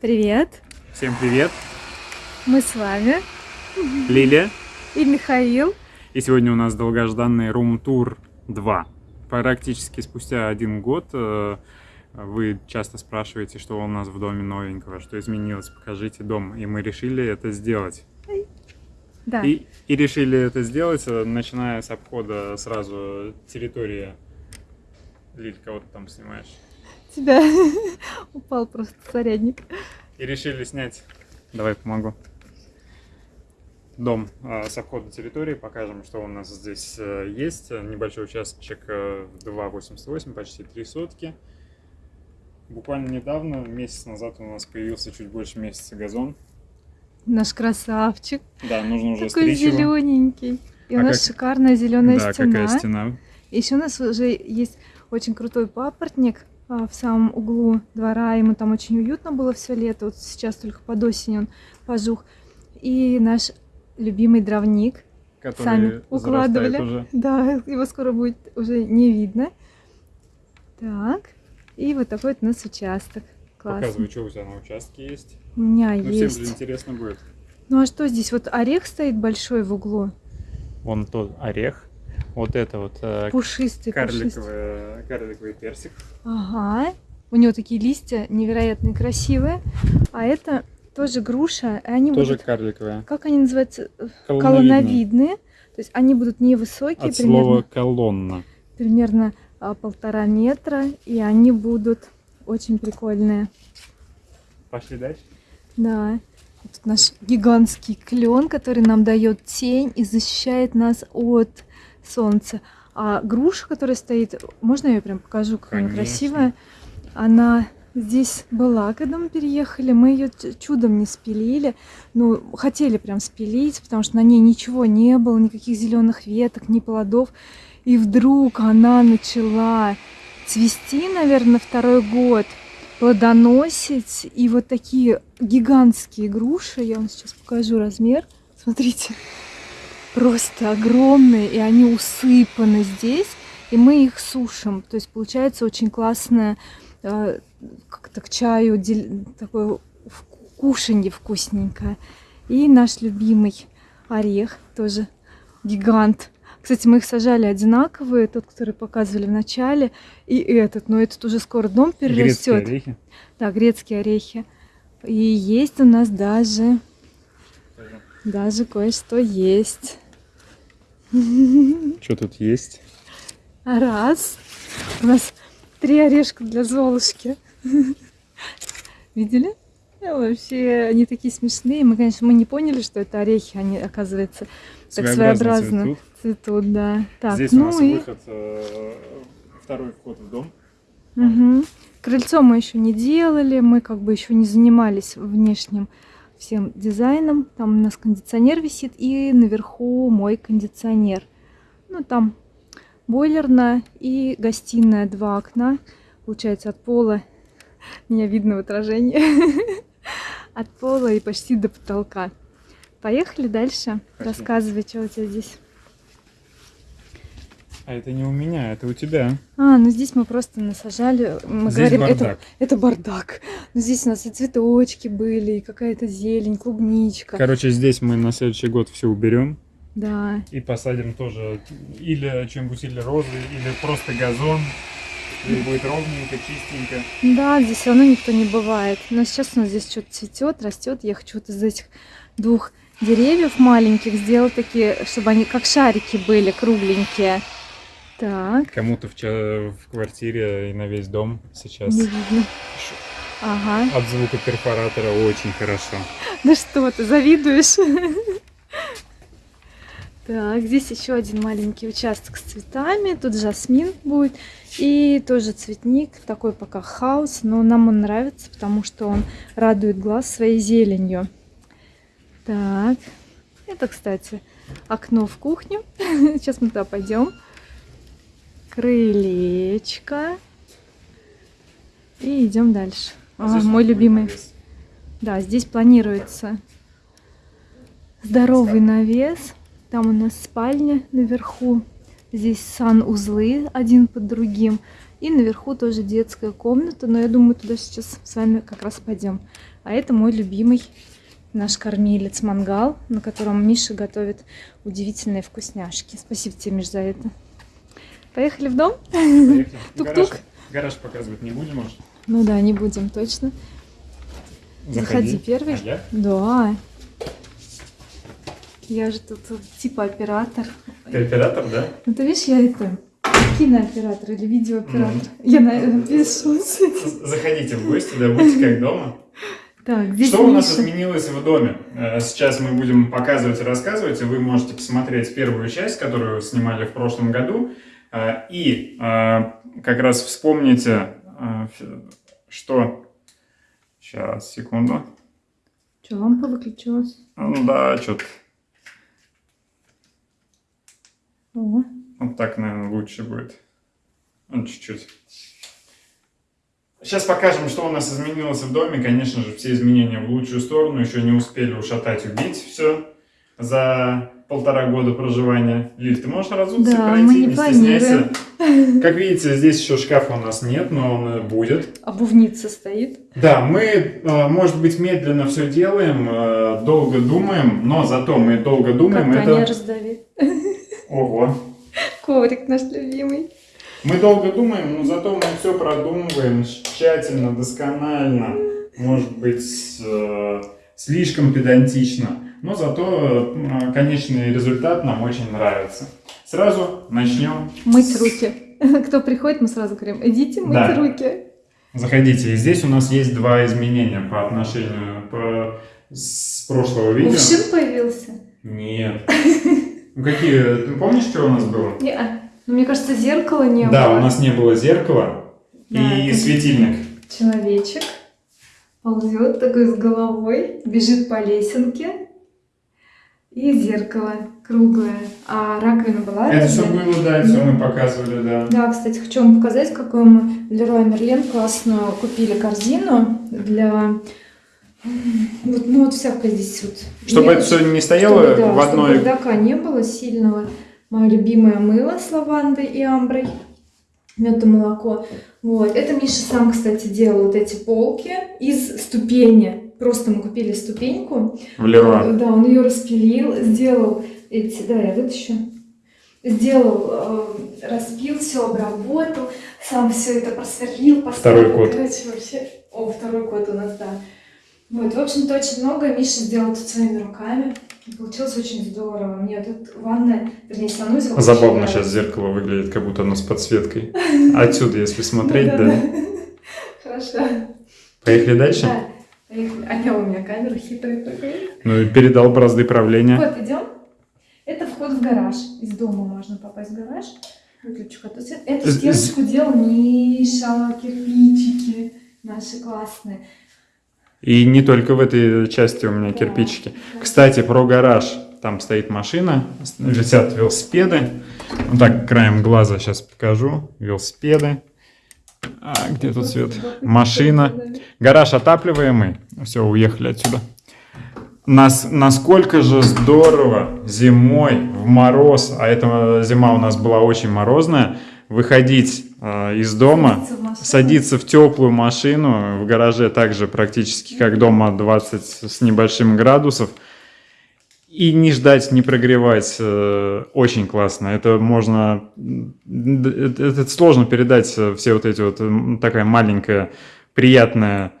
Привет! Всем привет! Мы с вами Лилия. и Михаил. И сегодня у нас долгожданный Tour 2. Практически спустя один год э, вы часто спрашиваете, что у нас в доме новенького, что изменилось, покажите дом. И мы решили это сделать. Да, И, и решили это сделать, э, начиная с обхода сразу территории. Лиль, кого ты там снимаешь? Тебя упал просто зарядник. И решили снять, давай помогу, дом э, с обхода территории, покажем, что у нас здесь э, есть. Небольшой участочек э, 2,88, почти 3 сотки. Буквально недавно, месяц назад у нас появился чуть больше месяца газон. Наш красавчик. Да, нужно уже Такой стричь зелененький. И у А нас как- шикарная зеленая Да, стена. какая стена. Еще у нас уже есть очень крутой папоротник в самом углу двора. Ему там очень уютно было все лето. Вот сейчас только под осень он пожух. И наш любимый дровник. Который Сами укладывали. уже. Да, его скоро будет уже не видно. Так. И вот такой вот у нас участок. Классно. Показывай, что у тебя на участке есть. У меня Ну, всем же есть. интересно будет. Ну а что здесь? Вот орех стоит большой в углу. Вон тот орех. Вот это вот э, Пушистый, пушистый. карликовый, карликовый персик. Ага. У него такие листья невероятно красивые. А это тоже груша. И они Тоже будут... карликовая. Как они называются? Колонновидная. Колонновидные. То есть они будут невысокие, От примерно, слова колонна. примерно а, полтора метра. И они будут очень прикольные. Пошли дальше. Да. Тут наш гигантский клен, который нам дает тень и защищает нас от солнца. А груша, которая стоит, можно я ее прям покажу, какая она красивая? Она здесь была, когда мы переехали. Мы ее чудом не спилили. Ну, хотели прям спилить, потому что на ней ничего не было, никаких зеленых веток, ни плодов. И вдруг она начала цвести, наверное, второй год плодоносить. И вот такие гигантские груши, я вам сейчас покажу размер. Смотрите, просто огромные, и они усыпаны здесь. И мы их сушим. То есть получается очень классное э, как-то к чаю такое кушанье вкусненькое. И наш любимый орех, тоже гигант. Кстати, мы их сажали одинаковые, тот, который показывали в начале, и этот. Но этот уже скоро дом Грецкие перерастет. орехи. Да, грецкие орехи. И есть у нас даже, даже кое-что есть. Что тут есть? Раз. У нас три орешка для Золушки. Видели? Э, Вообще, они такие смешные. Мы, конечно, мы не поняли, что это орехи. Они, оказывается, так своеобразно цветут. цветут, да. Так, Здесь у ну нас и выход, э, второй вход в дом. Мгм. Крыльцо мы еще не делали, мы как бы еще не занимались внешним всем дизайном. Там у нас кондиционер висит и наверху мой кондиционер. Ну там бойлерная и гостиная, два окна. Получается от пола, меня видно в отражении, от пола и почти до потолка. Поехали дальше. Рассказывай, что у тебя здесь. А это не у меня, это у тебя. А, ну здесь мы просто насажали, мы Здесь говорим, это, бардак. это бардак. Но здесь у нас и цветочки были, и какая-то зелень, клубничка. Короче, здесь мы на следующий год все уберем Да. и посадим тоже или что-нибудь, или розы, или просто газон. И будет ровненько, чистенько. Да, здесь все равно никто не бывает. Но сейчас у нас здесь что-то цветет, растет. Я хочу вот из этих двух деревьев маленьких сделать такие, чтобы они как шарики были, кругленькие. Так, Кому-то в, в квартире и на весь дом сейчас не видно. Ага. от звука перфоратора очень хорошо. Да что ты, завидуешь? Так, здесь еще один маленький участок с цветами. Тут жасмин будет. И тоже цветник, такой пока хаос, но нам он нравится, потому что он радует глаз своей зеленью. Так, это, кстати, окно в кухню. Сейчас мы туда пойдем. Крылечко. И идем дальше. А у мой любимый. навес. Да, здесь планируется здоровый навес. Там у нас спальня наверху. Здесь сан-узлы один под другим. И наверху тоже детская комната, но я думаю, туда сейчас с вами как раз пойдем. А это мой любимый наш кормилец мангал, на котором Миша готовит удивительные вкусняшки. Спасибо тебе, Миш, за это. Поехали в дом? Тук-тук. Гараж, показывать не будем, может? Ну да, не будем точно. Заходи первый. А я? Да. Я же тут типа оператор. Ты оператор, да? Ну ты видишь, я это кинооператор или видеооператор. Мгм. Я на пишу. З- Заходите в гости, да, будьте как дома. Так, здесь Что у нас Миша. изменилось в доме? Э, Сейчас мы будем показывать и рассказывать, и вы можете посмотреть первую часть, которую снимали в прошлом году, и э, как раз вспомните, ф- что... Сейчас, секунду. Че, лампа выключилась? Ну Да, что-то вот так, наверное, лучше будет. Ну, чуть-чуть. Сейчас покажем, что у нас изменилось в доме. Конечно же, все изменения в лучшую сторону. Еще не успели ушатать, убить все за полтора года проживания. Лиль, ты можешь разуться и Да, пройти? мы не стесняйся. Как видите, здесь еще шкафа у нас нет, но он э, будет. обувница стоит. Да, мы, э, может быть, медленно все делаем, э, долго думаем, но зато мы долго думаем. Как это... Таня раздавит. Ого. Коврик наш любимый. Мы долго думаем, но зато мы все продумываем тщательно, досконально. Может быть, слишком педантично. Но зато э, конечный результат нам очень нравится. Сразу начнем. Мыть руки. Кто приходит, мы сразу говорим, идите мыть Да. руки. Заходите. И здесь у нас есть два изменения по отношению по... с прошлого видео. Кувшин появился? Нет. Ну какие? Ты помнишь, что у нас было? Не, а, ну, мне кажется, зеркала не Да, было. у нас не было зеркала Да, и светильник. Человечек ползет такой с головой, бежит по лесенке. И зеркало круглое. А раковина была Это все было, да, все мы показывали, да. Да, кстати, хочу вам показать, какую мы в Леруа Мерлен классную купили корзину для... Вот, ну вот всякое здесь вот. Чтобы Не- это все не стояло чтобы, да, в чтобы одной... бардака не было сильного. Мое любимое мыло с лавандой и амброй. Мед и молоко. Вот. Это Миша сам, кстати, делал вот эти полки из ступени. Просто мы купили ступеньку. В Леруа. Да, он ее распилил, сделал эти... Давай я вытащу. Сделал, э, распил, все обработал, сам все это просверлил, поставил. Второй код. Короче, вообще... О, второй код у нас, да. Вот, в общем-то, очень много Миша сделал тут своими руками. И получилось очень здорово. Мне тут ванная, вернее, санузел. Забавно сейчас зеркало выглядит, как будто оно с подсветкой. Отсюда, если смотреть, да. Да-да-да. Хорошо. Поехали дальше? Да. Я у меня камеру хитрый такой. Ну и передал бразды правления. Вот, идем. Это вход в гараж. Из дома можно попасть в гараж. Выключу фотосвет. Эту стеночку делал Миша, кирпичики наши классные. И не только в этой части у меня Да, кирпичики. да. Кстати, про гараж. Там стоит машина, висят велосипеды. Вот так, краем глаза сейчас покажу. Велосипеды. А, где тут свет? Машина. Гараж отапливаемый. Все, уехали отсюда. Нас, насколько же здорово зимой в мороз, а эта зима у нас была очень морозная, выходить э, из дома, Садиться в садиться в теплую машину, в гараже также практически как дома 20 с небольшим градусов, и не ждать, не прогревать. э, Очень классно. Это можно... Это, сложно передать э, все вот эти вот... Такая маленькая приятная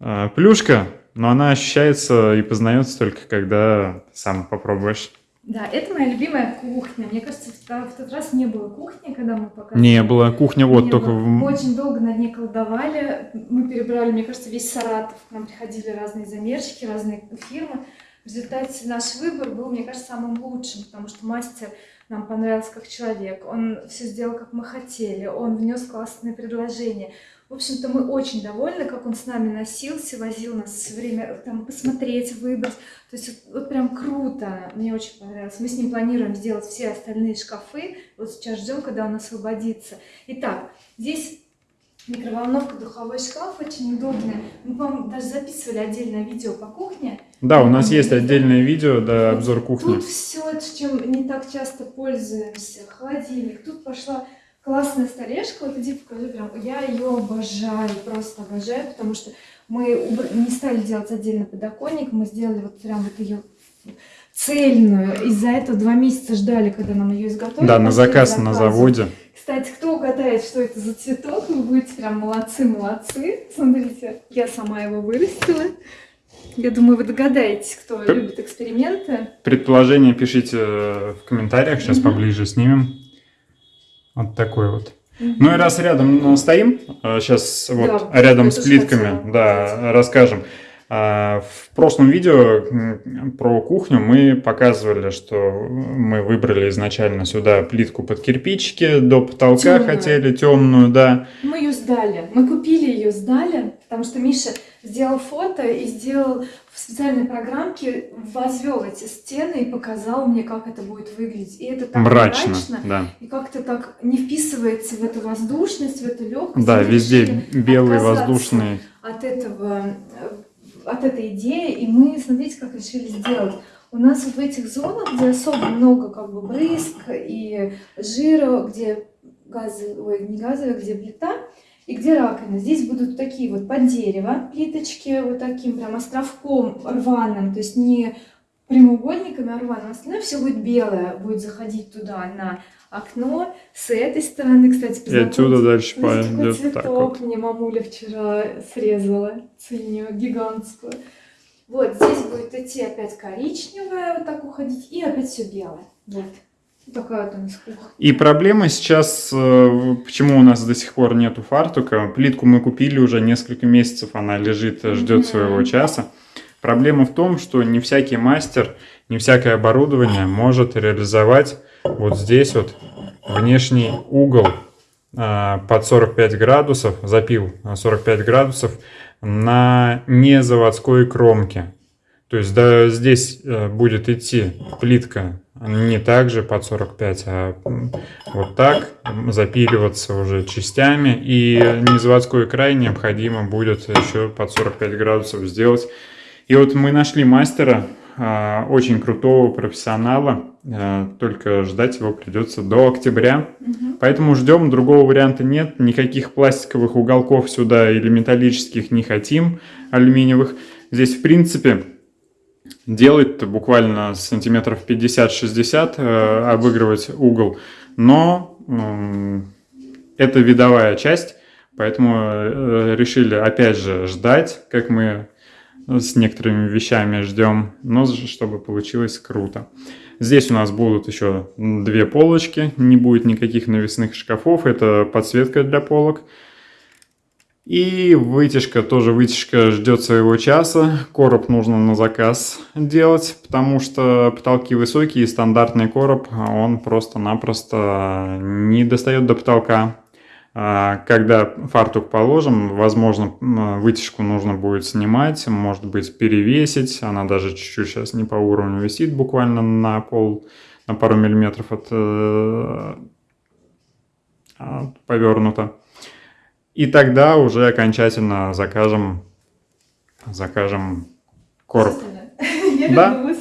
э, плюшка, но она ощущается и познается только когда сам попробуешь. Да, это моя любимая кухня. Мне кажется, в тот раз не было кухни, когда мы показывали. Не было. Кухня вот Не только... было. Мы очень долго над ней колдовали. Мы перебрали, мне кажется, весь Саратов. К нам приходили разные замерщики, разные фирмы. В результате наш выбор был, мне кажется, самым лучшим, потому что мастер нам понравился как человек. Он все сделал, как мы хотели. Он внес классные предложения. В общем-то, мы очень довольны, как он с нами носился, возил нас все время там посмотреть, выбрать. То есть вот, вот прям круто. Мне очень понравилось. Мы с ним планируем сделать все остальные шкафы. Вот сейчас ждем, когда он освободится. Итак, здесь микроволновка, духовой шкаф очень удобная. Мы, по-моему, даже записывали отдельное видео по кухне. Да, у нас есть отдельное видео, да, обзор кухни. Тут все, чем не так часто пользуемся. Холодильник. Тут пошла классная столешка. Вот иди покажи прям. Я ее обожаю, просто обожаю, потому что мы не стали делать отдельно подоконник, мы сделали вот прям вот ее цельную. Из-за этого два месяца ждали, когда нам ее изготовили. Да, на заказ на заводе. Кстати, кто угадает, что это за цветок, вы будете прям молодцы-молодцы. Смотрите, я сама его вырастила. Я думаю, вы догадаетесь, кто П любит эксперименты. Предположение пишите в комментариях, сейчас угу. поближе снимем. Вот такой вот. Угу. Ну и раз рядом стоим, сейчас вот да, рядом с плитками, да, расскажем. А, в прошлом видео про кухню мы показывали, что мы выбрали изначально сюда плитку под кирпичики, до потолка темную. хотели, темную, да. Мы ее сдали, мы купили ее, сдали, потому что Миша сделал фото и сделал в специальной программке, возвел эти стены и показал мне, как это будет выглядеть. И это так мрачно, мрачно да. и как-то так не вписывается в эту воздушность, в эту легкость. Да, везде белый воздушный. От этого от этой идеи, и мы, смотрите, как решили сделать. У нас в этих зонах, где особо много как бы брызг и жира, где газовый, ой, не газовый, где плита, и где раковина. Здесь будут такие вот под дерево плиточки, вот таким прям островком рваным, то есть не прямоугольниками, рваным. Остальное все будет белое, будет заходить туда на окно. С этой стороны, кстати, И отсюда дальше пойдет цветок так вот. мне мамуля вчера срезала, ценю, гигантскую. Вот, здесь будет идти опять коричневая, вот так уходить, и опять все белое. Вот. Такая вот у нас кухня. И проблема сейчас, э, почему у нас до сих пор нету фартука. Плитку мы купили уже несколько месяцев, она лежит, ждет mm -hmm. своего часа. Проблема в том, что не всякий мастер, не всякое оборудование может реализовать вот здесь вот внешний угол а, под 45 градусов, запил 45 градусов на незаводской кромке. То есть да, здесь э, будет идти плитка не так же под 45, а вот так, запиливаться уже частями. И незаводской край необходимо будет еще под 45 градусов сделать. И вот мы нашли мастера, а, очень крутого профессионала, а, только ждать его придется до октября. Угу. Поэтому ждем, другого варианта нет, никаких пластиковых уголков сюда или металлических не хотим, алюминиевых. Здесь, в принципе, делать буквально сантиметров 50-60, э, обыгрывать угол, но это видовая часть, поэтому э, решили опять же ждать, как мы с некоторыми вещами ждем, но чтобы получилось круто. Здесь у нас будут еще две полочки, не будет никаких навесных шкафов, это подсветка для полок. И вытяжка, тоже вытяжка ждет своего часа, короб нужно на заказ делать, потому что потолки высокие, и стандартный короб, он просто-напросто не достает до потолка. А, когда фартук положим, возможно, вытяжку нужно будет снимать, может быть, перевесить. Она даже чуть-чуть сейчас не по уровню висит, буквально на пол, на пару миллиметров от, э, от повернута. И тогда уже окончательно закажем, закажем короб. Я да?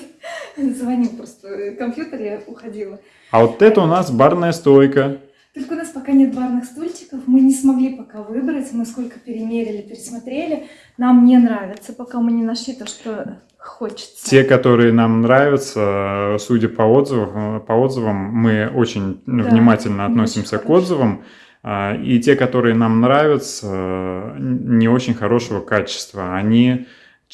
Звонил просто компьютер, я уходила. А вот это у нас барная стойка. Только у нас пока нет барных стульчиков, мы не смогли пока выбрать, мы сколько перемерили, пересмотрели. Нам не нравится, пока мы не нашли то, что хочется. Те, которые нам нравятся, судя по отзывам, по отзывам мы очень да, внимательно относимся очень к отзывам. А, и те, которые нам нравятся, не очень хорошего качества. Они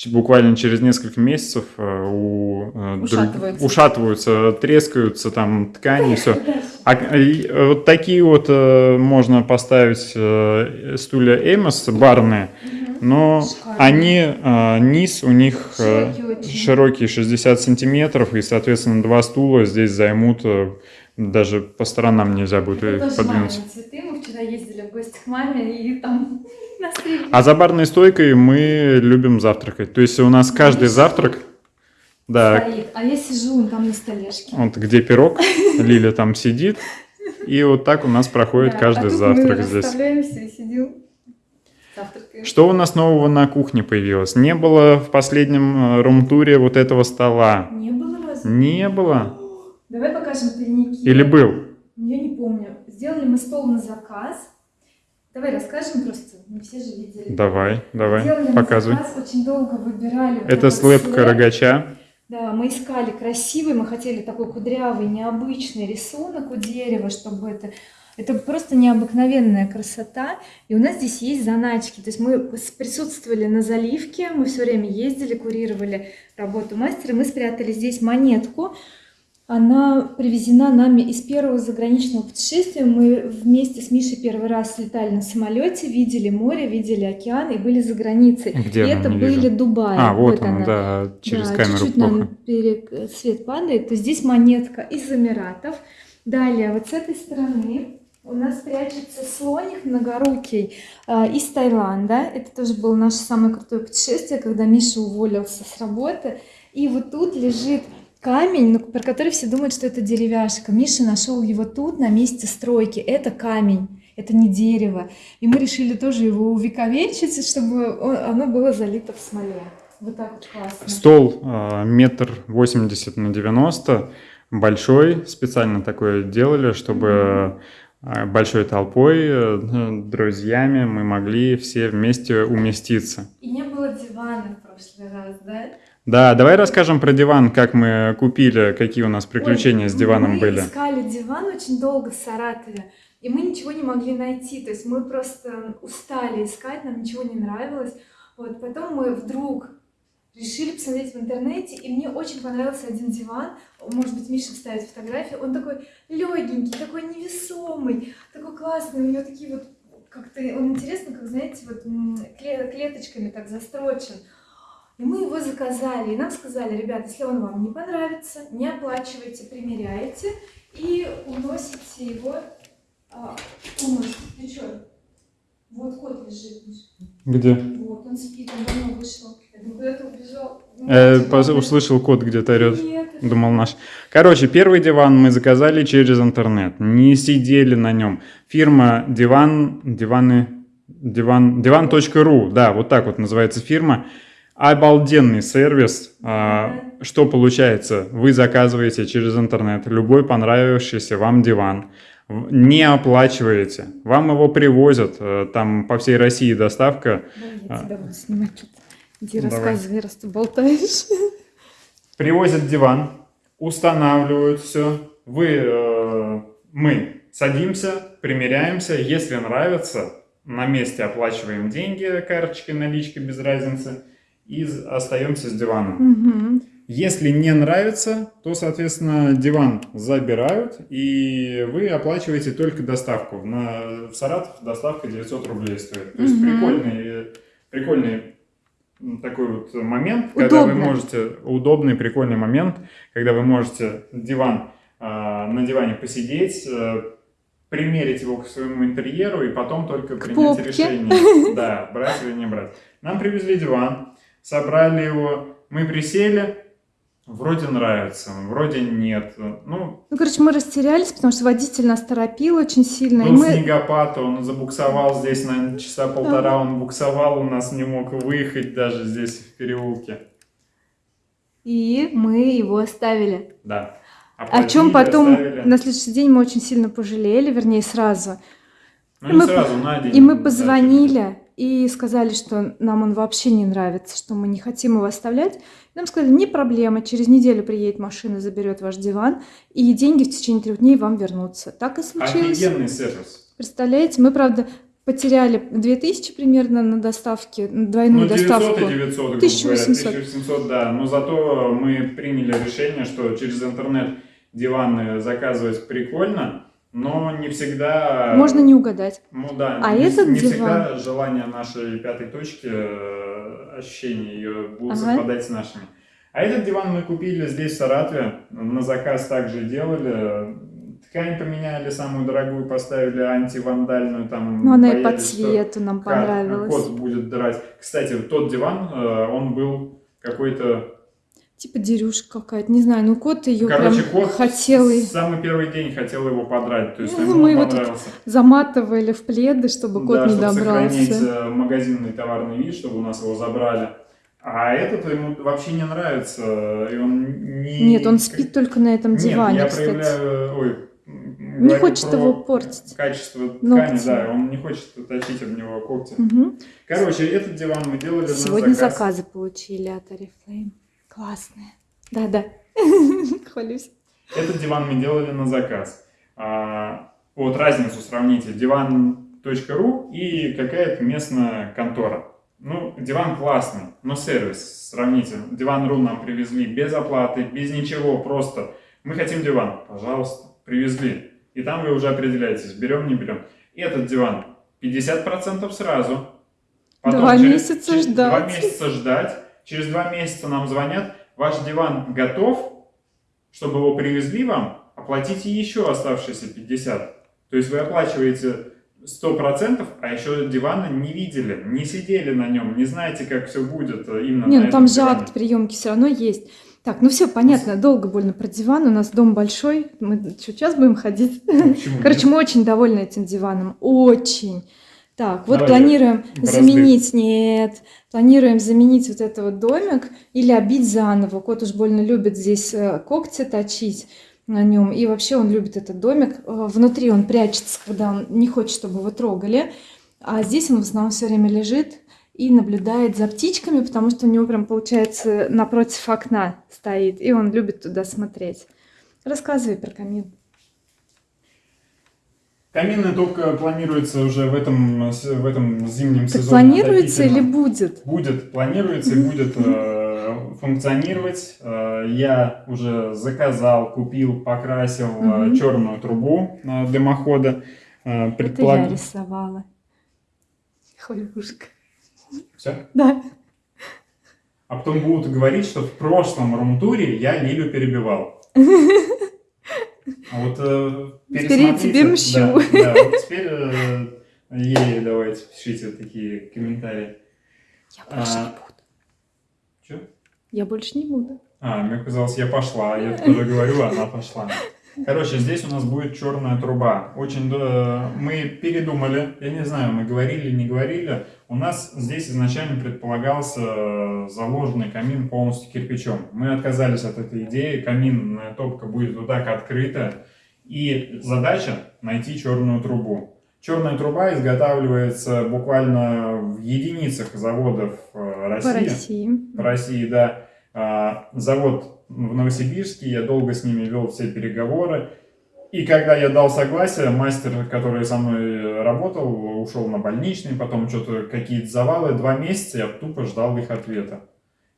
буквально через несколько месяцев э, у, э, ушатываются. Друг, ушатываются, трескаются там ткани, все. А вот такие вот э, можно поставить стулья Эмос барные, но они низ у них широкий, широкий 60 сантиметров, и, соответственно, два стула здесь займут даже по сторонам нельзя будет Это их подвинуть. цветы. Мы вчера ездили в гости к маме и там а за барной стойкой мы любим завтракать. То есть у нас каждый завтрак... Да. Стоит. А я сижу там на столешке. Вот где пирог, Лиля там сидит. И вот так у нас проходит да, каждый а завтрак мы здесь. и сидим. Завтракаем. Что у нас нового на кухне появилось? Не было в последнем э, рум-туре вот этого стола. Не было разве? Не было. Давай покажем тайники. Или был? Я не помню. Сделали мы стол на заказ. Давай расскажем просто. Не все же видели. Давай, давай, Сделали на показывай. заказ, очень долго выбирали. Это слэп слэп. Да, мы искали красивый, мы хотели такой кудрявый, необычный рисунок у дерева, чтобы это... Это просто необыкновенная красота. И у нас здесь есть заначки. То есть мы присутствовали на заливке, мы все время ездили, курировали работу мастера. Мы спрятали здесь монетку. Она привезена нами из первого заграничного путешествия. Мы вместе с Мишей первый раз летали на самолете, видели море, видели океан и были за границей. Где и она? это Не были вижу. Дубай. А, вот она, она. да, через Да, камеру чуть-чуть плохо. нам перек- свет падает, то здесь монетка из Эмиратов. Далее, вот с этой стороны у нас прячется слоник многорукий э, из Таиланда. Это тоже было наше самое крутое путешествие, когда Миша уволился с работы. И вот тут лежит камень, ну, про который все думают, что это деревяшка. Миша нашел его тут, на месте стройки. Это камень. Это не дерево. И мы решили тоже его увековечить, чтобы он- оно было залито в смоле. Вот так вот классно. Стол а, метр восемьдесят на 90, большой, специально такое делали, чтобы а, большой толпой, э, друзьями мы могли все вместе уместиться. И не было дивана в прошлый раз, да? Да, давай расскажем про диван, как мы купили, какие у нас приключения Ой, с диваном мы были. искали диван очень долго в Саратове, и мы ничего не могли найти. То есть мы просто устали искать, нам ничего не нравилось. Вот потом мы вдруг решили посмотреть в интернете, и мне очень понравился один диван. Может быть, Миша вставит фотографию. Он такой легенький, такой невесомый, такой классный. У него такие вот как-то он интересно, как знаете, вот клеточками так застрочен. И мы его заказали, и нам сказали, ребят, если он вам не понравится, не оплачивайте, примеряйте и уносите его. А, уносите. Ты что? Вот кот лежит. Где? Вот, он спит, он давно вышел. Я думаю, куда-то убежал. Пос- услышал кот где-то орет. Нет. Думал наш. Короче, первый диван мы заказали через интернет. Не сидели на нем. Фирма Диван, диваны, диван, диван.ру, да, вот так вот называется фирма. Обалденный сервис. А, что получается? Вы заказываете через интернет любой понравившийся вам диван. Не оплачиваете. Вам его привозят. э, Там по всей России доставка. Давай я А. тебя буду снимать тут. Иди Давай. рассказывай, раз ты болтаешь. привозят диван, устанавливают все. Вы, э, мы садимся, примеряемся. Если нравится, на месте оплачиваем деньги, карточкой, наличкой, без разницы. И остаемся с диваном. Мгм. Если не нравится, то, соответственно, диван забирают, и вы оплачиваете только доставку. На, в Саратов доставка 900 рублей стоит. То есть Мгм. прикольный, прикольный такой вот момент, когда вы Удобно. можете, удобный, прикольный момент, когда вы можете диван, а, на диване посидеть, э, примерить его к своему интерьеру и потом только принять попке. решение, да, брать или не брать. Нам привезли диван, собрали его, мы присели, вроде нравится, вроде нет. Ну, Ну, короче, мы растерялись, потому что водитель нас торопил очень сильно. и был мы... снегопад, он забуксовал здесь на часа полтора, он буксовал, у нас не мог выехать даже здесь в переулке. И мы его оставили. Да. О чем Оплатили, потом оставили. на следующий день мы очень сильно пожалели, вернее, сразу. Ну, и не мы сразу, на день. И мы да, позвонили и сказали, что нам он вообще не нравится, что мы не хотим его оставлять. И нам сказали, не проблема, через неделю приедет машина, заберет ваш диван, и деньги в течение трех дней вам вернутся. Так и случилось. Офигенный сервис. Представляете, мы, правда, потеряли 2000 примерно на доставке, на двойную Ну, 900 доставку. и 900, грубо 1800. говоря, 1800, да. Но зато мы приняли решение, что через интернет диваны заказывать прикольно, но не всегда... Можно не угадать. Ну да, А не, этот не диван- всегда желания нашей пятой точки, э, ощущения ее будут Ага. совпадать с нашими. А этот диван мы купили здесь, в Саратове, на заказ также делали. Ткань поменяли, самую дорогую поставили, антивандальную, там Но она и по цвету нам понравилась. Кот будет драть. Кстати, тот диван, э, он был какой-то Типа дерюшка какая-то, не знаю, ну кот ее Короче, прям кот хотел и самый первый день хотел его подрать, то есть Ну, ему мы его тут понравился. заматывали в пледы, чтобы кот да, не чтобы добрался. сохранить э, магазинный товарный вид, чтобы у нас его забрали. А этот ему вообще не нравится, и он не... Нет, он спит только на этом диване, Нет, я кстати. проявляю... Ой, Не хочет про его портить. Качество ткани, Ногти. да, он не хочет тащить об него когти. Мгм. Короче, этот диван мы делали Сегодня на заказ. заказы получили от Oriflame. Классные. Да-да. Хвалюсь. Этот диван мы делали на заказ. А, вот разницу сравните. Диван.ру и какая-то местная контора. Ну, диван классный, но сервис сравните. Диван.ру нам привезли без оплаты, без ничего, просто. Мы хотим диван, пожалуйста, привезли. И там вы уже определяетесь, берем, не берем. Этот диван 50% сразу. Два месяца через ждать. Два месяца ждать. Через два месяца нам звонят, ваш диван готов, чтобы его привезли вам, оплатите еще оставшиеся 50. То есть вы оплачиваете 100%, а еще дивана не видели, не сидели на нем, не знаете, как все будет э, именно Не, ну там же диване. акт приемки все равно есть. Так, ну все понятно, долго больно про диван. У нас дом большой. Мы что, час будем ходить? Ну, почему Короче, мы очень довольны этим диваном. Очень. Так, вот Давай планируем в раздых. заменить, нет, планируем заменить вот этот вот домик или обить заново. Кот уж больно любит здесь э, когти точить на нем. И вообще он любит этот домик. Э, Внутри он прячется, когда он не хочет, чтобы его трогали. А здесь он в основном все время лежит и наблюдает за птичками, потому что у него прям получается напротив окна стоит, и он любит туда смотреть. Рассказывай про камин. Каминная топка планируется уже в этом, в этом зимнем Так сезоне. планируется или будет? Будет, планируется и будет э, функционировать. Э, я уже заказал, купил, покрасил Мгм. черную трубу э, дымохода. Э, Это я рисовала. Хвалюшка. Всё? Да. А потом будут говорить, что в прошлом румтуре я Лилю перебивал. А вот э, Теперь я тебе мщу. Да, да, вот теперь э, ей давайте пишите такие комментарии. Я больше А. не буду. Чё? Я больше не буду. А, мне казалось, я пошла. Я тоже говорю, она пошла. Короче, здесь у нас будет черная труба. Очень да, мы передумали. Я не знаю, мы говорили, не говорили. У нас здесь изначально предполагался э, заложенный камин полностью кирпичом. Мы отказались от этой идеи. Каминная топка будет вот так открыта. И задача найти черную трубу. Черная труба изготавливается буквально в единицах заводов э, России. По России. По России, да. А, Завод в Новосибирске, я долго с ними вел все переговоры. И когда я дал согласие, мастер, который со мной работал, ушел на больничный, потом что-то какие-то завалы. Два месяца я тупо ждал их ответа.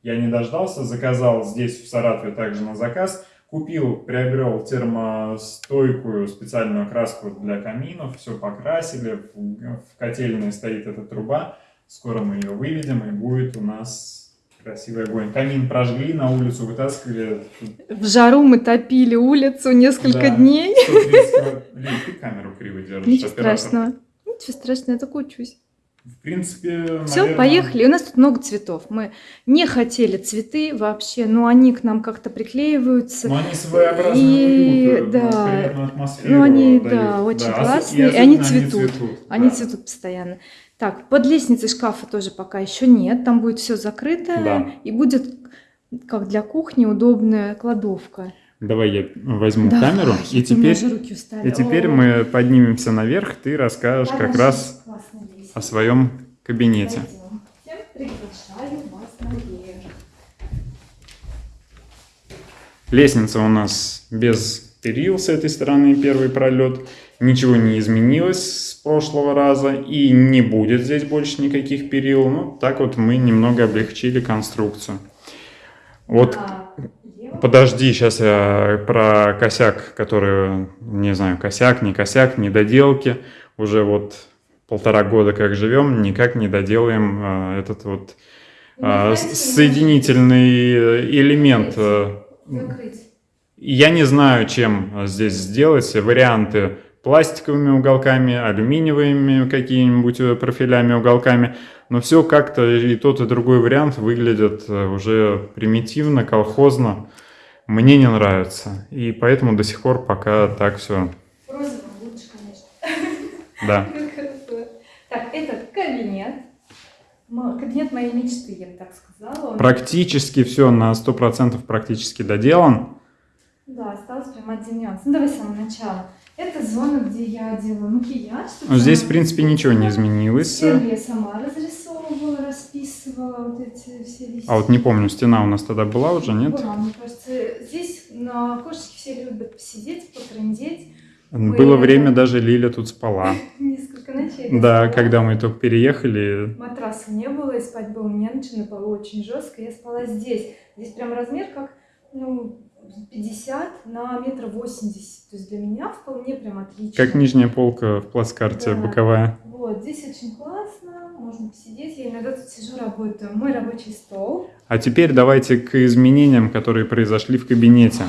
Я не дождался, заказал здесь, в Саратове, также на заказ. Купил, приобрел термостойкую специальную краску для каминов, все покрасили, в, в котельной стоит эта труба. Скоро мы ее выведем, и будет у нас красивый огонь. Камин прожгли, на улицу вытаскивали. В жару мы топили улицу несколько Да. дней. 130 Лин, ты камеру криво держишь, Ничего оператор. страшного. Ничего страшного, я только учусь. В принципе, Все, наверное, поехали. У нас тут много цветов. Мы не хотели цветы вообще, но они к нам как-то приклеиваются. Но они своеобразный И, уют, э, да. Ну, они, дают. да, очень ос- классные, и особенно они цветут. Они да. цветут постоянно. Так, под лестницей шкафа тоже пока еще нет. Там будет все закрыто. Да. И будет, как для кухни, удобная кладовка. Давай я возьму Давай, камеру, и теперь, и теперь О, мы поднимемся наверх, ты расскажешь как хорошо, раз классная лестница. о своем кабинете. Пойдем. Всем приглашаю вас наверх. Лестница у нас без перил с этой стороны, первый пролет. Ничего не изменилось с прошлого раза и не будет здесь больше никаких перил. Ну, так вот мы немного облегчили конструкцию. Вот А. Подожди, сейчас я про косяк, который, не знаю, косяк, не косяк, недоделки. Уже вот полтора года как живем, никак не доделаем а, этот вот а, соединительный э, элемент. э, Закрыть. Я не знаю, чем а, здесь сделать. Варианты пластиковыми уголками, алюминиевыми какими-нибудь э, профилями, уголками. Но все как-то и тот, и другой вариант выглядят э, уже примитивно, колхозно. Мне не нравится. И поэтому до сих пор пока так все. Розовым лучше, конечно. Да. Так, этот кабинет. Кабинет моей мечты, я бы так сказала. Практически все на 100% практически доделан. Да, осталось прям один нюанс. Ну, давай с самого начала. Это зона, где я делаю макияж. Но здесь, в принципе, ничего не изменилось. Стены я сама разрисовывала, расписывала вот эти все листья. А вот не помню, стена у нас тогда была уже, нет? Была, мне кажется, здесь на окошечке все любят посидеть, потрындеть. Было время, даже Лиля тут спала. Несколько ночей. Да, когда мы только переехали, Матраса не было, и спать было не на чем, на полу очень жестко. Я спала здесь. Здесь прям размер как, ну, 50 на метр восемьдесят. То есть для меня вполне прям отлично. как нижняя полка в плацкарте Да. боковая. Вот, здесь очень классно, можно посидеть. Я иногда тут сижу, работаю. Мой рабочий стол. А теперь давайте к изменениям, которые произошли в кабинете.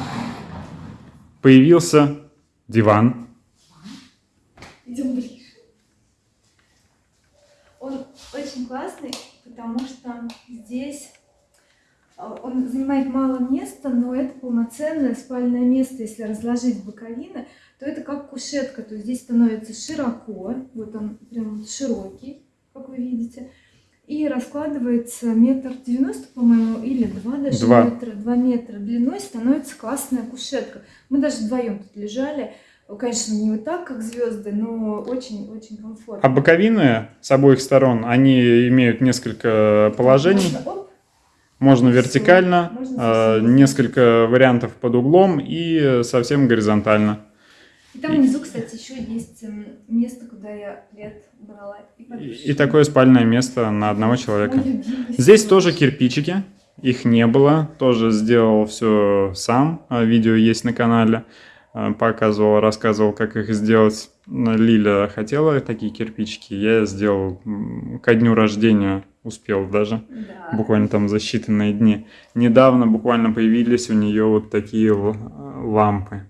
Появился диван. Идем ближе. Он очень классный, потому что здесь он занимает мало места, но это полноценное спальное место. Если разложить боковины, то это как кушетка. То есть здесь становится широко, вот он прям широкий, как вы видите. И раскладывается метр девяносто, по-моему, или два даже Два. метра, два метра длиной, становится классная кушетка. Мы даже вдвоем тут лежали. Конечно, не вот так, как звезды, но очень-очень комфортно. А боковины с обоих сторон, они имеют несколько положений. Можно, Можно вертикально, Можно совсем. несколько вариантов под углом и совсем горизонтально. И там внизу, кстати, еще есть м, место, куда я плед брала. И, И, такое спальное место на одного человека. Здесь тоже кирпичики, их не было, тоже сделал все сам, А, видео есть на канале, А, показывал, рассказывал, как их сделать. Лиля хотела такие кирпичики, я сделал ко дню рождения, успел даже, Да. буквально там за считанные дни. Недавно буквально появились у нее вот такие лампы,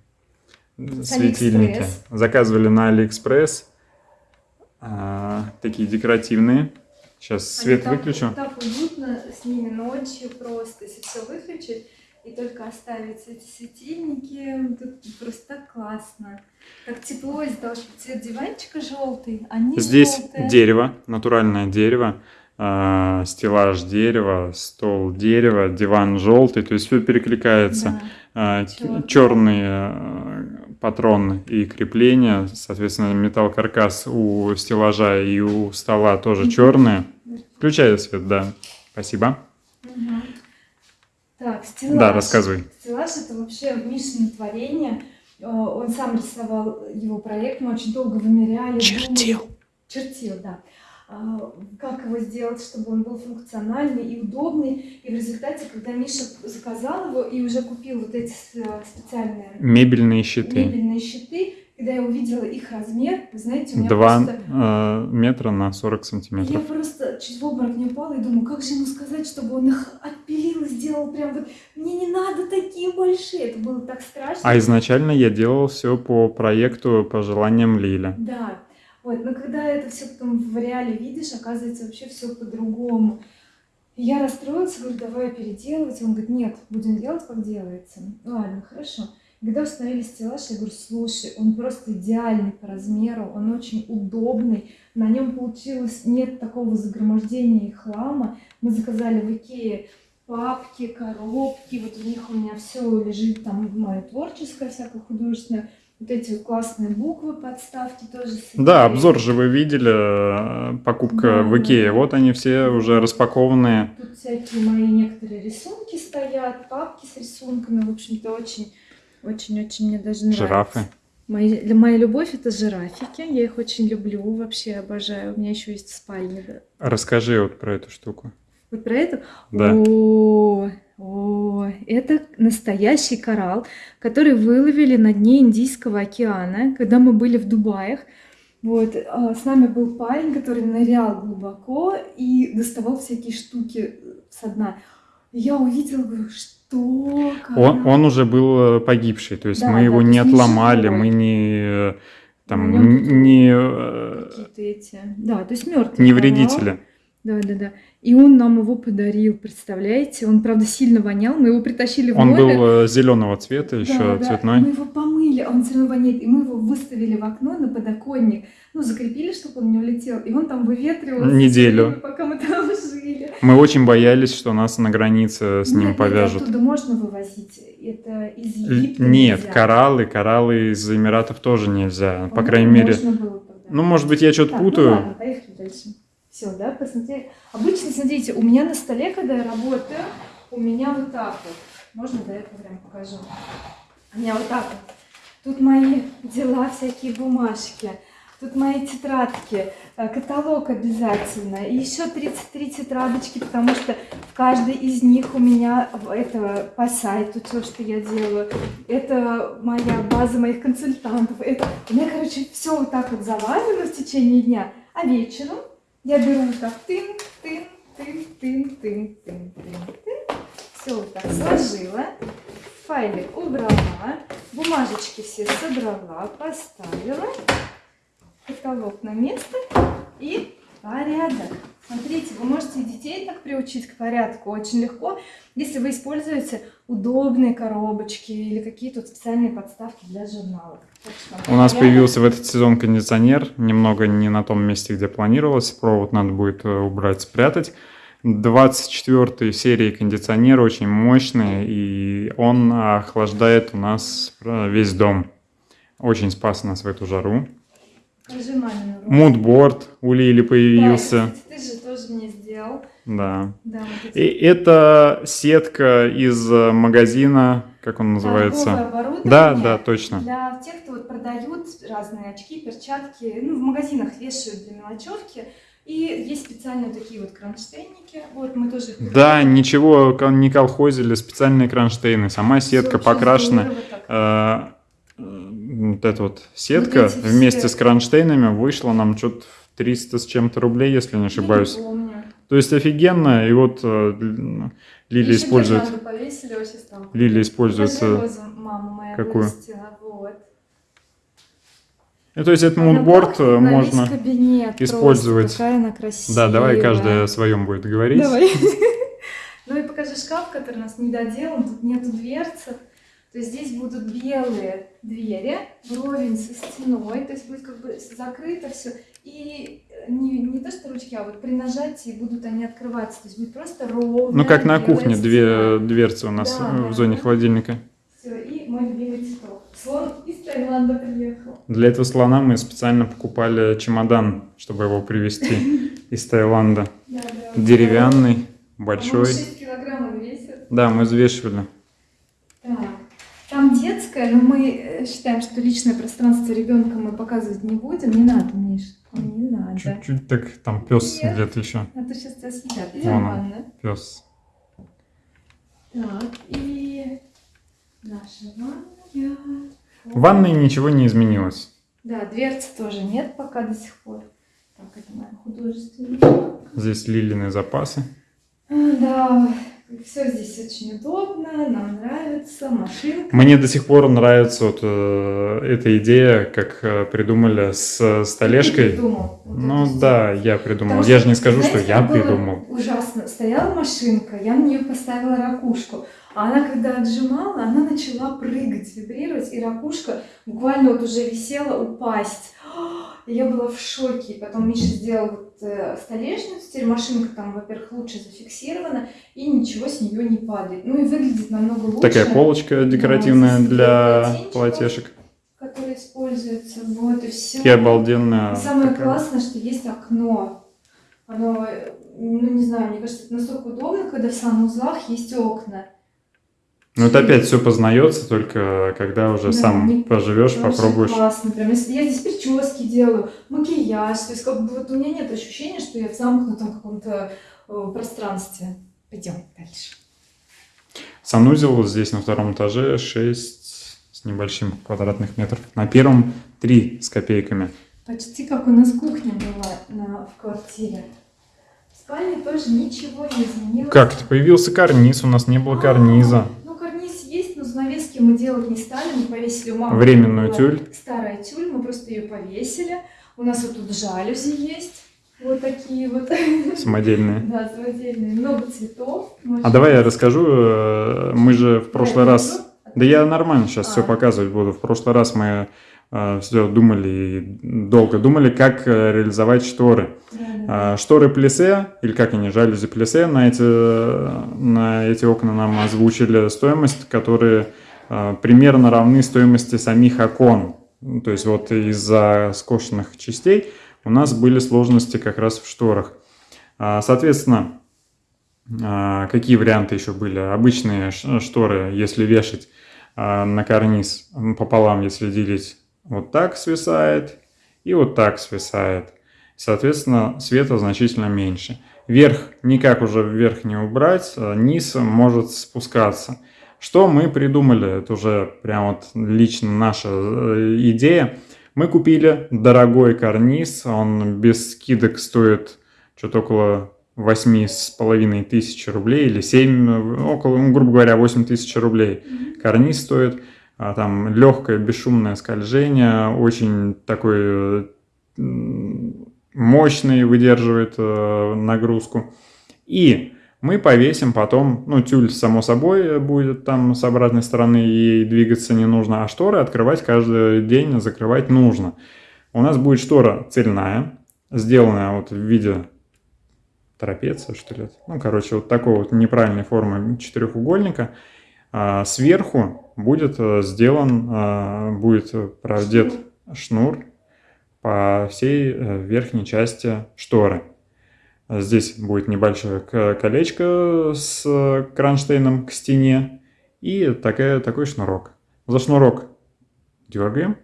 светильники. Алиэкспресс. Заказывали на Алиэкспресс, а, такие декоративные. Сейчас Они свет так- выключу. Так уютно с ними ночью просто, если все выключить и только оставить эти светильники, тут просто так классно. Так тепло из-за того, что цвет диванчика желтый, они Здесь желтые. дерево, натуральное дерево, а, стеллаж дерева, стол дерева, диван желтый, то есть все перекликается. Да. Чёрный. черные патроны и крепления, соответственно, металл каркас у стеллажа и у стола тоже Мгм. черные. Включай свет, да. Спасибо. Мгм. Так, стеллаж. Да, рассказывай. Стеллаж это вообще Мишино творение. Э, Он сам рисовал его проект, мы очень долго вымеряли. Чертил. думали. Чертил, да. А, Как его сделать, чтобы он был функциональный и удобный. И в результате, когда Миша заказал его и уже купил вот эти специальные Мебельные щиты. мебельные щиты, когда я увидела их размер, вы знаете, у меня Два просто... э, метра на 40 Я сантиметров. просто чуть в обморок не упала и думаю, как же ему сказать, чтобы он их отпилил и сделал прям вот, мне не надо такие большие. Это было так страшно. А изначально я делал все по проекту по желаниям Лили. Да. Вот, но когда это все потом в реале видишь, оказывается вообще все по-другому. Я расстроилась, говорю, давай переделывать. Он говорит, нет, будем делать, как делается. Ладно, хорошо. Когда установили стеллаж, я говорю, слушай, он просто идеальный по размеру, он очень удобный, на нем получилось, нет такого загромождения и хлама. Мы заказали в Икее папки, коробки, вот в них у меня все лежит, там мое творческое, всякое художественное. Вот эти классные буквы, подставки тоже. с Да, обзор же вы видели, э, покупка Да, в Икее. да. Вот они все уже распакованные. Тут всякие мои некоторые рисунки стоят, папки с рисунками. В общем-то, очень, очень-очень мне даже нравится. Жирафы. Мои, для моя любовь это жирафики. Я их очень люблю, вообще обожаю. У меня еще есть да. Расскажи вот про эту штуку. Вот про это. Да. О, о, это настоящий коралл, который выловили на дне Индийского океана, когда мы были в Дубаях. Вот, а, с нами был парень, который нырял глубоко и доставал всякие штуки со дна. Я увидела, говорю, что? Он, коралл?» он уже был э, погибший, то есть Да, мы да, его не отломали, мы не э, там не, э, Какие-то эти. Да, то есть мертвый. не вредители. Да, да, да. И он нам его подарил, представляете? Он, правда, сильно вонял. Мы его притащили в Он номер. был зеленого цвета, еще Да, цветной. Мы его помыли, а он все равно воняет. И мы его выставили в окно на подоконник. Ну, закрепили, чтобы он не улетел. И он там выветривался. Неделю. Пока мы там жили. Мы очень боялись, что нас на границе с ним нет, повяжут. оттуда можно вывозить. Это из Египта Нет, нельзя. кораллы, кораллы из Эмиратов тоже нельзя. По По-моему, крайней мере. можно было тогда. Ну, может быть, я что-то ну путаю. ладно, поехали дальше. Все, да, посмотрели. Обычно, смотрите, у меня на столе, когда я работаю, у меня вот так вот. Можно, да, я прям покажу. У меня вот так вот. Тут мои дела, всякие бумажки. Тут мои тетрадки, э, каталог обязательно. И еще 33 тетрадочки, потому что в каждой из них у меня это по сайту то, что я делаю. Это моя база моих консультантов. Это у меня, короче, все вот так вот завалено в течение дня. А вечером я беру вот так тын, тын, тын, тын, тын, тын, тын, тын. Все вот так сложила. Файлик убрала. Бумажечки все собрала, поставила. Каталог на место и порядок. Смотрите, вы можете детей так приучить к порядку очень легко, если вы используете удобные коробочки или какие-то вот специальные подставки для журналов. У нас появился в этот сезон кондиционер, немного не на том месте, где планировалось. Провод надо будет э, убрать, спрятать. 24 серии кондиционер очень мощный, и он охлаждает у нас э, весь дом. Очень спас нас в эту жару. Мудборд у Лили Да, появился. кстати, ты же. Да. Да, вот И это сетка из э, магазина, как он называется? Да, да, точно. Для тех, кто вот продают разные очки, перчатки, ну, в магазинах вешают для мелочевки. И есть специальные такие вот кронштейники. Вот мы тоже их Да, ничего не колхозили, специальные кронштейны, сама сетка покрашена. Э, Вот эта вот сетка все- вместе с кронштейнами вышла нам что-то в 300 с чем-то рублей, если не Я ошибаюсь. не помню. То есть офигенно, и вот э, Лили использует, повесили. Лили использует, какую? вырастила, вот. Ну, то есть этот пахнет э, можно... кабинет просто. использовать. Красивая. Да, давай каждая о своем будет говорить. Давай. Ну и покажи шкаф, который у нас не доделан. Тут нету дверцы. То есть здесь будут белые двери, вровень со стеной. То есть будет как бы закрыто все. И не, не то, что ручки, а вот при нажатии будут они открываться. То есть будет просто ровная Ну, как на кухне, две стена. дверцы у нас Да, э, да. в зоне холодильника. Все, и мой любимый цветок. Слон из Таиланда приехал. Для этого слона мы специально покупали чемодан, чтобы его привезти из Таиланда. Да, да. Деревянный, большой. 6 килограмм он весит. Да, мы взвешивали. Детская, но мы э, считаем, что личное пространство ребенка мы показывать не будем. Не надо, Миш, не надо. Чуть-чуть так там пес где-то еще. А то сейчас тебя съедят. Вон он. Пес. Так, и наша ванная. В ванной ничего не изменилось. Да, дверцы тоже нет пока до сих пор. Так, это моя художественная. Здесь лилины запасы. Да, все здесь очень удобно, нам нравится, машинка. Мне до сих пор нравится вот э, эта идея, как э, придумали с Ты столешкой. придумал вот Ну да, я придумал. Потому Я же не скажу, что знаете, я как было придумал. Ужасно. Стояла машинка, я на нее поставила ракушку. А она, когда отжимала, она начала прыгать, вибрировать, и ракушка буквально вот уже висела упасть. Я была в шоке. Потом Миша сделал вот, э, столешницу, теперь машинка там, во-первых, лучше зафиксирована, и ничего с нее не падает. Ну и выглядит намного лучше. Такая полочка декоративная здесь для полотенчиков. полотешек. Которая используется. Вот и все. И обалденная. И самое такая. классное, что есть окно. Оно, ну не знаю, мне кажется, это настолько удобно, когда в санузлах есть окна. Ну это опять все познается, только когда уже Да, сам не- поживешь, попробуешь. классно. Прям, я здесь прически делаю, макияж. То есть как бы вот у меня нет ощущения, что я в замкнутом каком-то э, пространстве. Пойдем дальше. Санузел здесь на втором этаже 6 с небольшим квадратных метров. На первом 3 с копейками. Почти как у нас кухня была на, в квартире. В спальне тоже ничего не изменилось. Как? Появился карниз, у нас не было А, карниза. Ну, карниз есть, но занавески мы делать не стали, мы повесили у мамы. Временную тюль. Старая тюль, мы просто ее повесили. У нас вот тут жалюзи есть. Вот такие вот. Самодельные. Да, самодельные. Много цветов. А давай я расскажу. э, Мы же в прошлый раз... Да я нормально сейчас все А. показывать буду. В прошлый раз мы все думали и долго думали, как э, реализовать шторы. Да. А, Шторы плесе, или как они, жалюзи плесе, на эти, на эти окна нам озвучили стоимость, которые а, примерно равны стоимости самих окон. То есть вот из-за скошенных частей у нас были сложности как раз в шторах. А, Соответственно, а, какие варианты еще были? Обычные шторы, если вешать на карниз пополам, если делить, вот так свисает и вот так свисает. Соответственно, света значительно меньше. Верх никак уже вверх не убрать, а низ может спускаться. Что мы придумали? Это уже прям вот лично наша э, идея. Мы купили дорогой карниз, он без скидок стоит что-то около восьми с половиной тысяч рублей или 7, около, ну, грубо говоря, 8 тысяч рублей. Карниз стоит, там легкое бесшумное скольжение, очень такой мощный, выдерживает э, нагрузку. И мы повесим потом, ну, тюль, само собой, будет там с обратной стороны, ей двигаться не нужно, а шторы открывать каждый день, закрывать нужно. У нас будет штора цельная, сделанная вот в виде трапеция, что ли. Ну, короче, вот такой вот неправильной формы четырехугольника. А сверху будет э, сделан, а, будет продет шнур. по всей э, верхней части шторы. Здесь будет небольшое колечко с э, кронштейном к стене и такая, такой шнурок. За шнурок дергаем,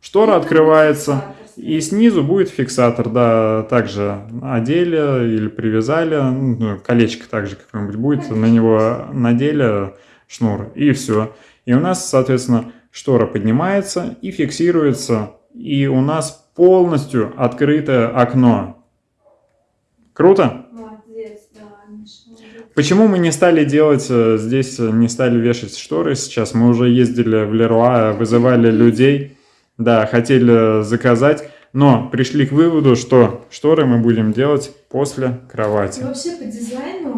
штора открывается, и снизу будет фиксатор, да, также одели или привязали, ну, колечко также какое-нибудь будет, на него надели шнур, и все. И у нас, соответственно, штора поднимается и фиксируется, и у нас полностью открытое окно. Круто? Молодец, да. Почему мы не стали делать э, здесь, э, не стали вешать шторы сейчас? Мы уже ездили в Леруа, вызывали людей, да, хотели заказать, но пришли к выводу, что шторы мы будем делать после кровати. И вообще по дизайну, э,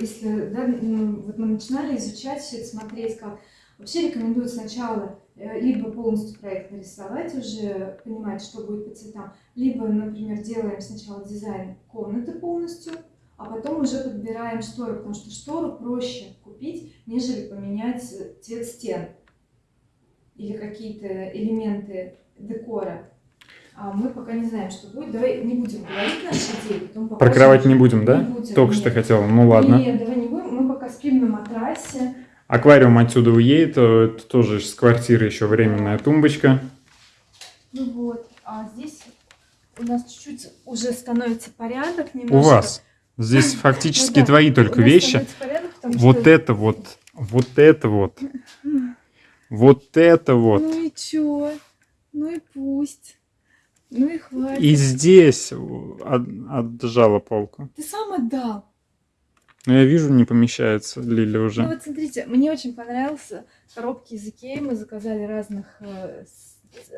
если да, ну, вот мы начинали изучать все это, смотреть, как вообще рекомендуют сначала э, либо полностью проект нарисовать, уже понимать, что будет по цветам, либо, например, делаем сначала дизайн комнаты полностью, а потом уже подбираем шторы, потому что штору проще купить, нежели поменять э, цвет стен или какие-то элементы декора. А мы пока не знаем, что будет. Давай не будем говорить наши идеи, потом Про кровать не будем, да? Не будем, Только нет. что хотела. Ну ладно. Нет, давай не будем. Мы пока спим на матрасе. Аквариум отсюда уедет, это тоже с квартиры еще временная тумбочка. Ну вот. А здесь у нас чуть-чуть уже становится порядок У немножко. вас. Здесь фактически Ну да, твои у только вещи. порядок, Вот что- это вот, вот это вот, вот это вот. Ну и чё? Ну и пусть. Ну и хватит. И здесь от- отжала полку. Ты сам отдал. Но я вижу, не помещается Лиля Ну уже. вот смотрите, мне очень понравился коробки из Икеи. Мы заказали разных э,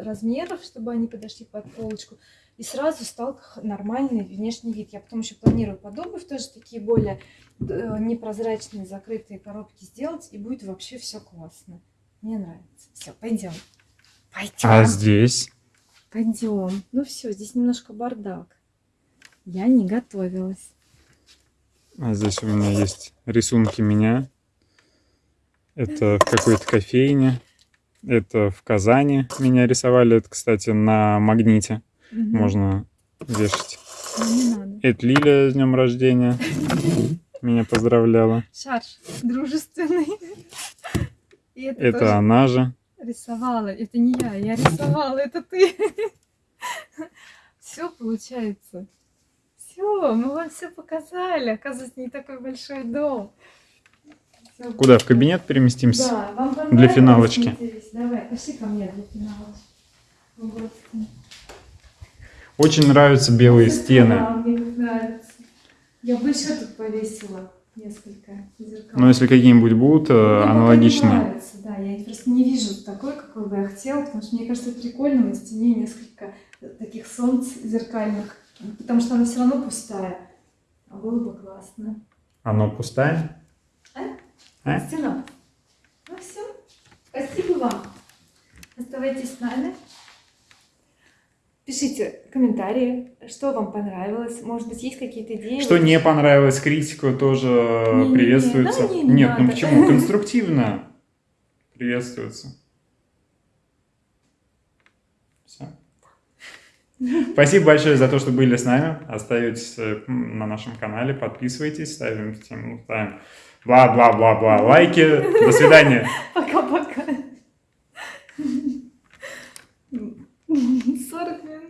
размеров, чтобы они подошли под полочку. И сразу стал нормальный внешний вид. Я потом еще планирую под обувь тоже такие более э, непрозрачные закрытые коробки сделать. И будет вообще все классно. Мне нравится. Все, пойдем. Пойдем. А здесь? Пойдем. Ну все, здесь немножко бардак. Я не готовилась. А здесь у меня есть рисунки меня. Это в какой-то кофейне. Это в Казани меня рисовали. Это, кстати, на магните Мгм. можно вешать. Ну, не надо. Это Лиля с днем рождения. Меня поздравляла. Шарж дружественный. Это, она же. Рисовала. Это не я, я рисовала, это ты. Все получается. Все, мы вам все показали. Оказывается, не такой большой дом. Всё Куда, в кабинет переместимся? Да, вам Для финалочки. Давай, пошли ко мне для финалочки. Вот. Очень нравятся белые Да, стены. мне как нравится. Я бы еще тут повесила несколько зеркал. Но если какие-нибудь будут э, не аналогичные. нравится, да, я просто не вижу такой, какой бы я хотела, потому что мне кажется, прикольно на стене несколько таких солнц зеркальных. Потому что она все равно пустая. А было бы классно. Оно пустая? А? Стена. Ну все. Спасибо вам. Оставайтесь с нами. Пишите комментарии, что вам понравилось. Может быть, есть какие-то идеи. Что не понравилось, критику тоже Не-не-не, приветствуется. да, не, не Нет, ну надо. почему? Конструктивно приветствуется. Все. Спасибо большое за то, что были с нами. Остаетесь э, на нашем канале, подписывайтесь, ставим, ставим бла-бла-бла-бла лайки. До свидания. Пока. 40 минут.